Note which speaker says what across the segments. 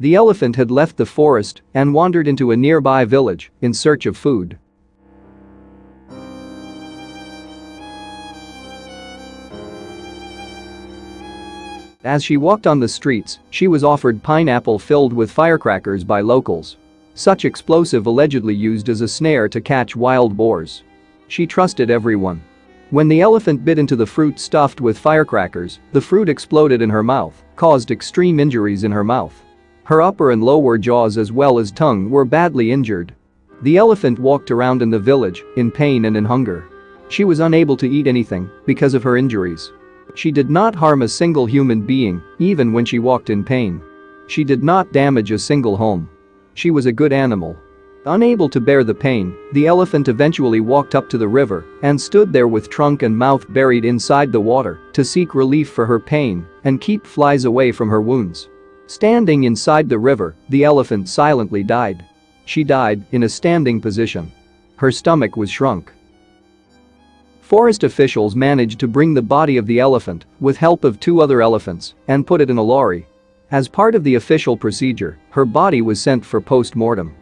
Speaker 1: The elephant had left the forest and wandered into a nearby village in search of food. As she walked on the streets, she was offered pineapple filled with firecrackers by locals. Such explosive allegedly used as a snare to catch wild boars. She trusted everyone. When the elephant bit into the fruit stuffed with firecrackers, the fruit exploded in her mouth, caused extreme injuries in her mouth. Her upper and lower jaws as well as tongue were badly injured. The elephant walked around in the village, in pain and in hunger. She was unable to eat anything because of her injuries. She did not harm a single human being, even when she walked in pain. She did not damage a single home. She was a good animal. Unable to bear the pain, the elephant eventually walked up to the river and stood there with trunk and mouth buried inside the water to seek relief for her pain and keep flies away from her wounds. Standing inside the river, the elephant silently died. She died in a standing position. Her stomach was shrunk. Forest officials managed to bring the body of the elephant with help of two other elephants and put it in a lorry. As part of the official procedure, her body was sent for post-mortem.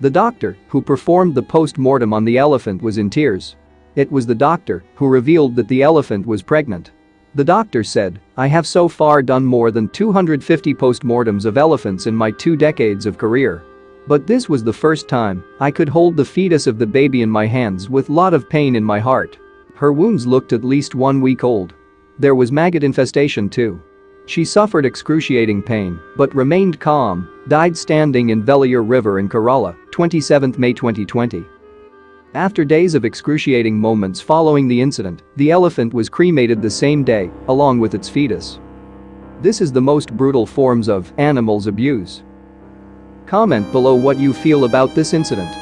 Speaker 1: The doctor who performed the post-mortem on the elephant was in tears. It was the doctor who revealed that the elephant was pregnant. The doctor said, I have so far done more than 250 post-mortems of elephants in my two decades of career. But this was the first time I could hold the fetus of the baby in my hands with lot of pain in my heart. Her wounds looked at least one week old. There was maggot infestation too. She suffered excruciating pain but remained calm, died standing in Velliyar River in Kerala, 27 May 2020. After days of excruciating moments following the incident, the elephant was cremated the same day, along with its fetus. This is the most brutal forms of animals abuse. Comment below what you feel about this incident.